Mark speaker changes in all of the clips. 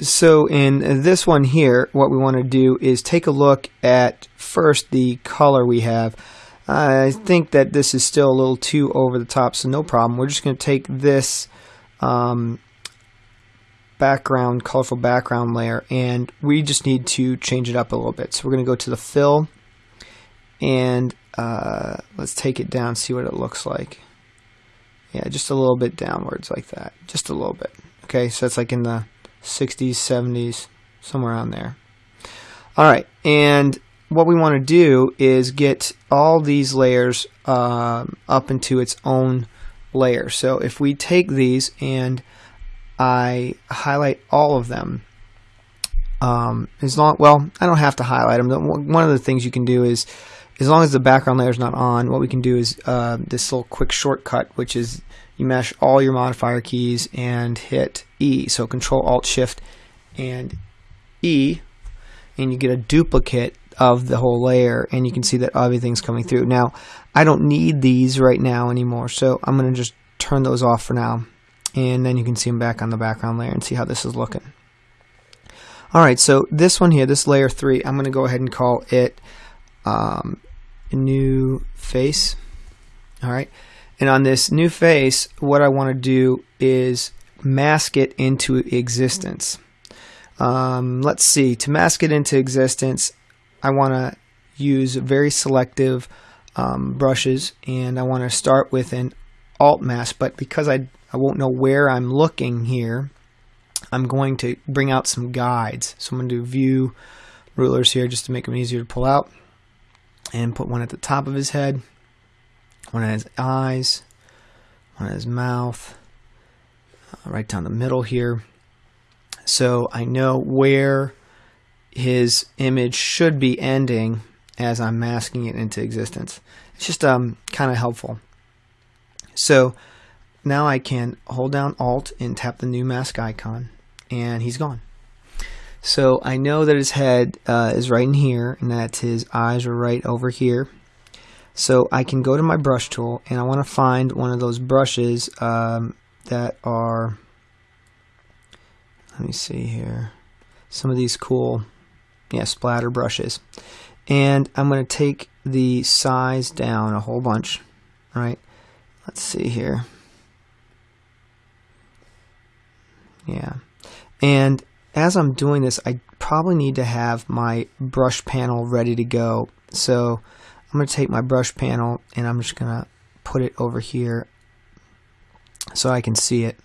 Speaker 1: so in this one here, what we want to do is take a look at first the color we have. I think that this is still a little too over the top, so no problem. We're just going to take this um, background, colorful background layer, and we just need to change it up a little bit. So we're going to go to the fill, and uh, let's take it down, see what it looks like. Yeah, just a little bit downwards like that, just a little bit. Okay, so it's like in the 60s, 70s, somewhere around there. All right, and what we want to do is get all these layers um, up into its own layer. So if we take these and I highlight all of them, um, as long well, I don't have to highlight them. One of the things you can do is, as long as the background layer is not on, what we can do is uh, this little quick shortcut, which is you mash all your modifier keys and hit E. So Control Alt Shift and E, and you get a duplicate of the whole layer, and you can see that everything's coming through. Now, I don't need these right now anymore, so I'm going to just turn those off for now, and then you can see them back on the background layer and see how this is looking. Alright, so this one here, this layer 3, I'm going to go ahead and call it um, new face. Alright, and on this new face, what I want to do is mask it into existence. Um, let's see, to mask it into existence, I want to use very selective um, brushes and I want to start with an alt mask, but because I, I won't know where I'm looking here, I'm going to bring out some guides. So I'm going to do view rulers here just to make them easier to pull out and put one at the top of his head one at his eyes, one at his mouth, uh, right down the middle here. So I know where his image should be ending as I'm masking it into existence. It's just um, kind of helpful. So now I can hold down Alt and tap the new mask icon, and he's gone. So I know that his head uh, is right in here, and that his eyes are right over here. So I can go to my brush tool and I want to find one of those brushes um, that are, let me see here, some of these cool, yeah, splatter brushes. And I'm going to take the size down a whole bunch, right? Let's see here. Yeah. And as I'm doing this, I probably need to have my brush panel ready to go. So I'm going to take my brush panel and I'm just going to put it over here so I can see it.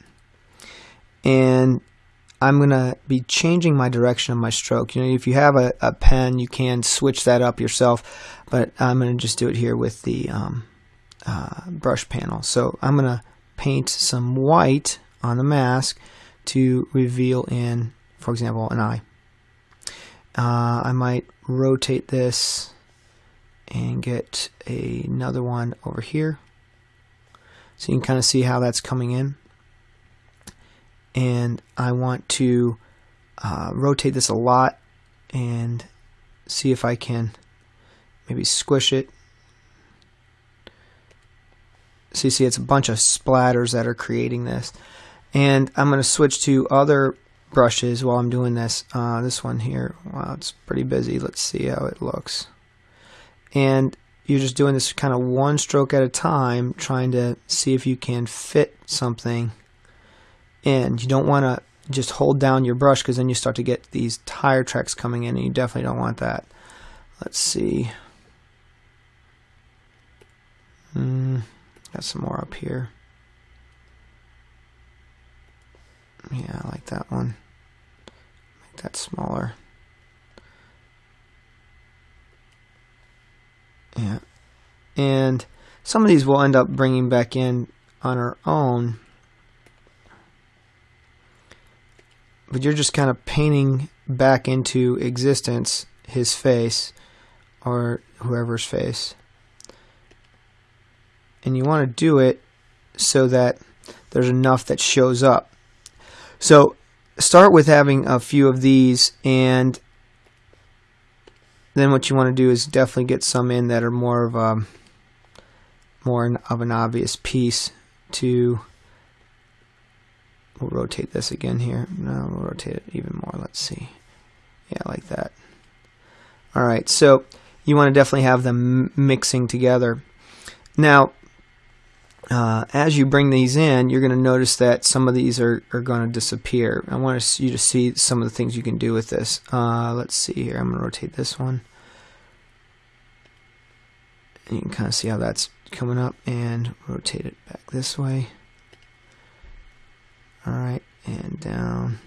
Speaker 1: And I'm going to be changing my direction of my stroke. You know, if you have a, a pen, you can switch that up yourself, but I'm going to just do it here with the um, uh, brush panel. So I'm going to paint some white on the mask to reveal in, for example, an eye. Uh, I might rotate this and get a, another one over here. So you can kind of see how that's coming in. And I want to uh, rotate this a lot and see if I can maybe squish it. So you see it's a bunch of splatters that are creating this. And I'm going to switch to other brushes while I'm doing this. Uh, this one here, wow, it's pretty busy. Let's see how it looks and you're just doing this kind of one stroke at a time trying to see if you can fit something in. You don't want to just hold down your brush because then you start to get these tire tracks coming in and you definitely don't want that. Let's see. Mm, got some more up here. Yeah, I like that one. That smaller. Yeah. And some of these we'll end up bringing back in on our own. But you're just kind of painting back into existence his face or whoever's face. And you want to do it so that there's enough that shows up. So start with having a few of these and then what you want to do is definitely get some in that are more of a more of an obvious piece to we'll rotate this again here. No, we'll rotate it even more. Let's see. Yeah, like that. All right, so you want to definitely have them mixing together. Now, uh, as you bring these in, you're going to notice that some of these are, are going to disappear. I want you to see some of the things you can do with this. Uh, let's see here. I'm going to rotate this one. And you can kind of see how that's coming up and rotate it back this way. Alright, and down.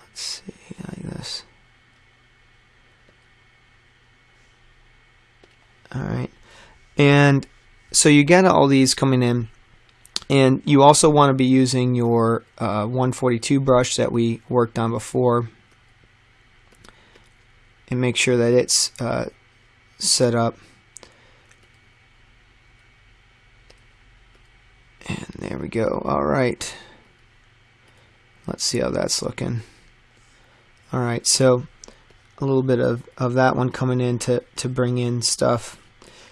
Speaker 1: Let's see, like this. Alright, and so you get all these coming in and you also want to be using your uh, 142 brush that we worked on before and make sure that it's uh, set up. And there we go. Alright let's see how that's looking. Alright so a little bit of, of that one coming in to, to bring in stuff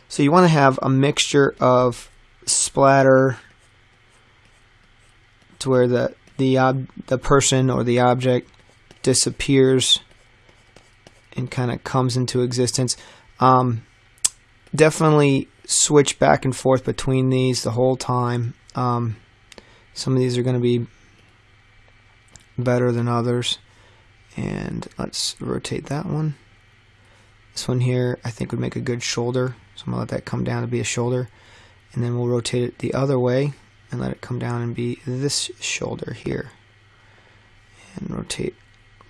Speaker 1: so you want to have a mixture of splatter to where the the ob the person or the object disappears and kind of comes into existence. Um, definitely switch back and forth between these the whole time. Um, some of these are going to be better than others. And let's rotate that one. This one here I think would make a good shoulder. So I'm going to let that come down to be a shoulder. And then we'll rotate it the other way and let it come down and be this shoulder here. And rotate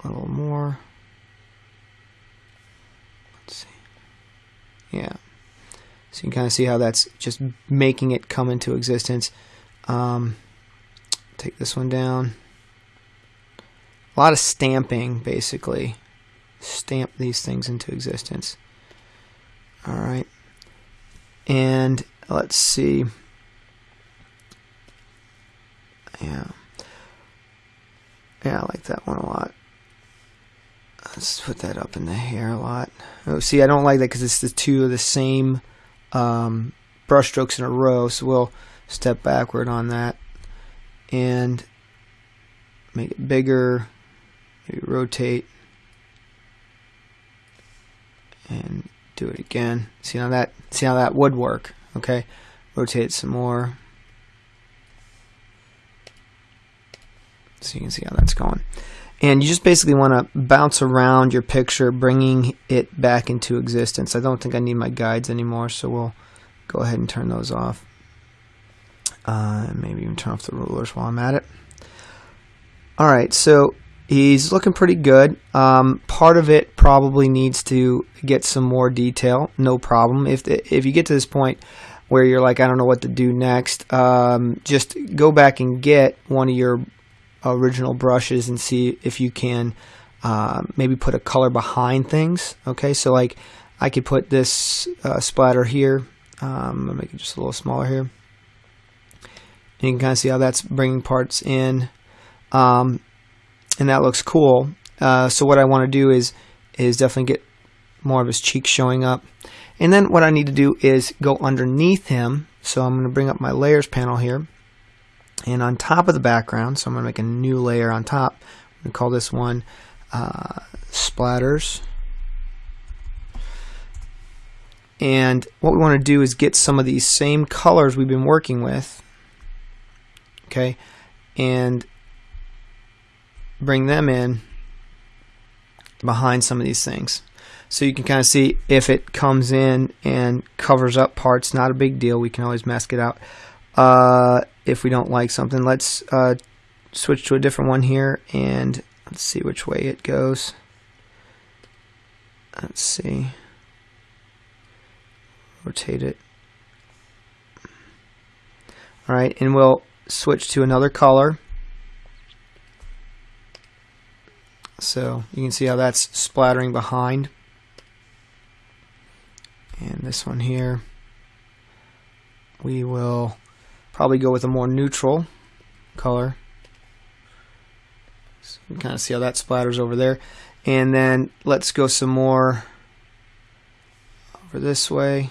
Speaker 1: a little more. Let's see. Yeah. So you can kind of see how that's just making it come into existence. Um, take this one down. A lot of stamping, basically stamp these things into existence. All right. And let's see. Yeah. Yeah, I like that one a lot. Let's put that up in the hair a lot. Oh, see, I don't like that because it's the two of the same um, brush strokes in a row. So we'll step backward on that and make it bigger. Maybe rotate and do it again. See how that see how that would work. Okay, rotate some more. So you can see how that's going. And you just basically want to bounce around your picture, bringing it back into existence. I don't think I need my guides anymore, so we'll go ahead and turn those off. Uh, maybe even turn off the rulers while I'm at it. All right, so He's looking pretty good. Um, part of it probably needs to get some more detail. No problem. If the, if you get to this point where you're like, I don't know what to do next, um, just go back and get one of your original brushes and see if you can uh, maybe put a color behind things. Okay, so like I could put this uh, splatter here. Um, I'll make it just a little smaller here. You can kind of see how that's bringing parts in. Um, and that looks cool. Uh, so what I want to do is is definitely get more of his cheeks showing up. And then what I need to do is go underneath him. So I'm going to bring up my layers panel here. And on top of the background, so I'm going to make a new layer on top. I'm going to call this one uh, splatters. And what we want to do is get some of these same colors we've been working with. Okay. And bring them in behind some of these things. So you can kind of see if it comes in and covers up parts, not a big deal. We can always mask it out. Uh, if we don't like something, let's uh, switch to a different one here and let's see which way it goes. Let's see. Rotate it. Alright, and we'll switch to another color. So you can see how that's splattering behind. And this one here, we will probably go with a more neutral color. So you can kind of see how that splatters over there. And then let's go some more over this way.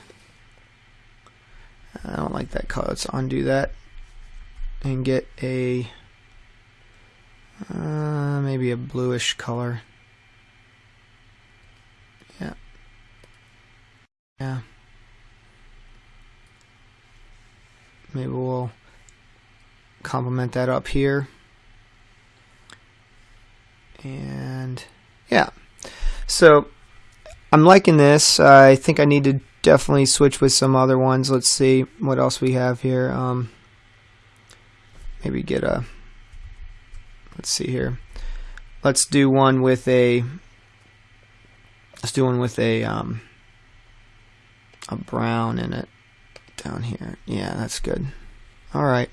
Speaker 1: I don't like that color. Let's undo that. and get a uh, maybe a bluish color. Yeah. Yeah. Maybe we'll complement that up here. And yeah. So I'm liking this. I think I need to definitely switch with some other ones. Let's see what else we have here. Um, maybe get a let's see here. Let's do one with a let's do one with a um, a brown in it down here. Yeah that's good. Alright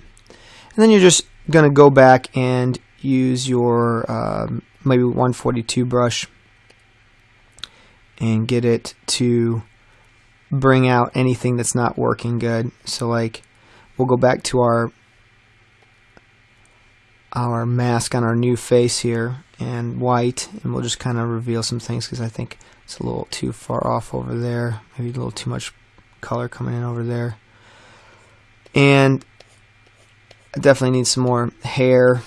Speaker 1: and then you're just gonna go back and use your um, maybe 142 brush and get it to bring out anything that's not working good. So like we'll go back to our our mask on our new face here and white and we'll just kind of reveal some things because I think it's a little too far off over there maybe a little too much color coming in over there. And I definitely need some more hair.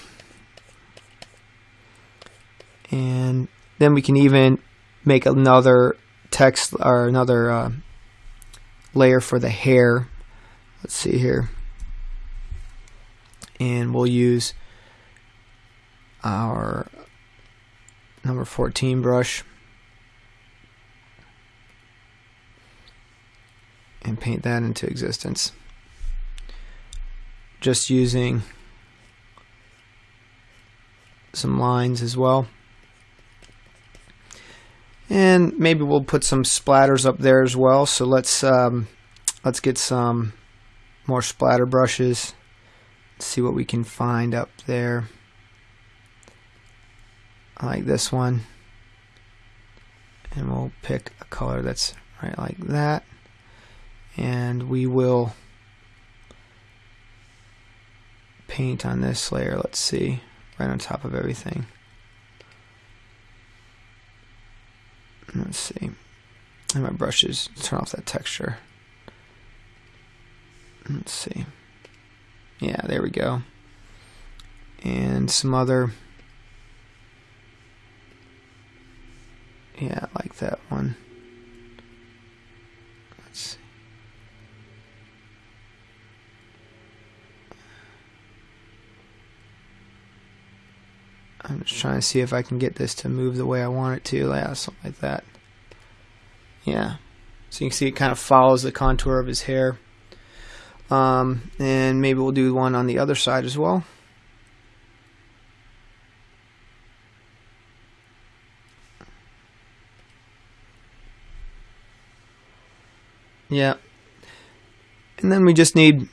Speaker 1: And then we can even make another text or another uh, layer for the hair. Let's see here. And we'll use our number 14 brush and paint that into existence. Just using some lines as well. And maybe we'll put some splatters up there as well. So let's um, let's get some more splatter brushes. See what we can find up there like this one. And we'll pick a color that's right like that. And we will paint on this layer let's see right on top of everything. Let's see. And my brushes turn off that texture. Let's see. Yeah there we go. And some other Yeah, I like that one. Let's see. I'm just trying to see if I can get this to move the way I want it to. Yeah, something like that. Yeah. So you can see it kind of follows the contour of his hair. Um, and maybe we'll do one on the other side as well. Yeah. And then we just need,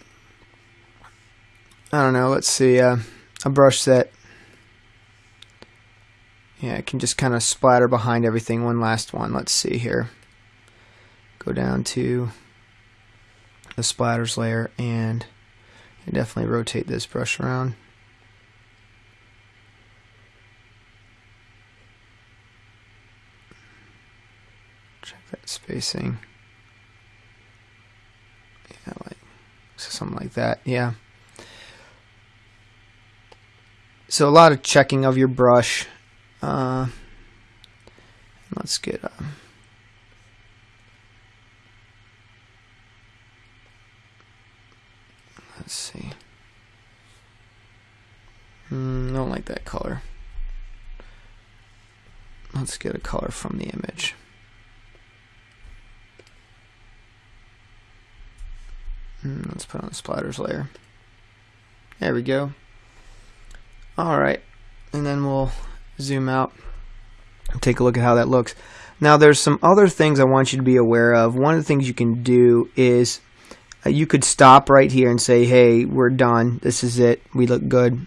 Speaker 1: I don't know, let's see, uh, a brush that, yeah, it can just kind of splatter behind everything. One last one. Let's see here. Go down to the splatters layer and definitely rotate this brush around. Check that spacing. Yeah, like something like that. Yeah. So a lot of checking of your brush. Uh, let's get a. Uh, let's see. Mm, don't like that color. Let's get a color from the image. Hmm, let's put on the splatters layer. There we go. Alright, and then we'll zoom out and take a look at how that looks. Now there's some other things I want you to be aware of. One of the things you can do is uh, you could stop right here and say, hey, we're done. This is it. We look good.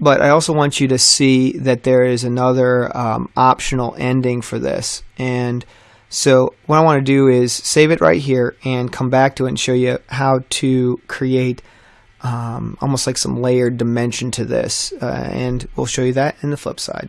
Speaker 1: But I also want you to see that there is another um, optional ending for this. And so what I want to do is save it right here and come back to it and show you how to create um, almost like some layered dimension to this. Uh, and we'll show you that in the flip side.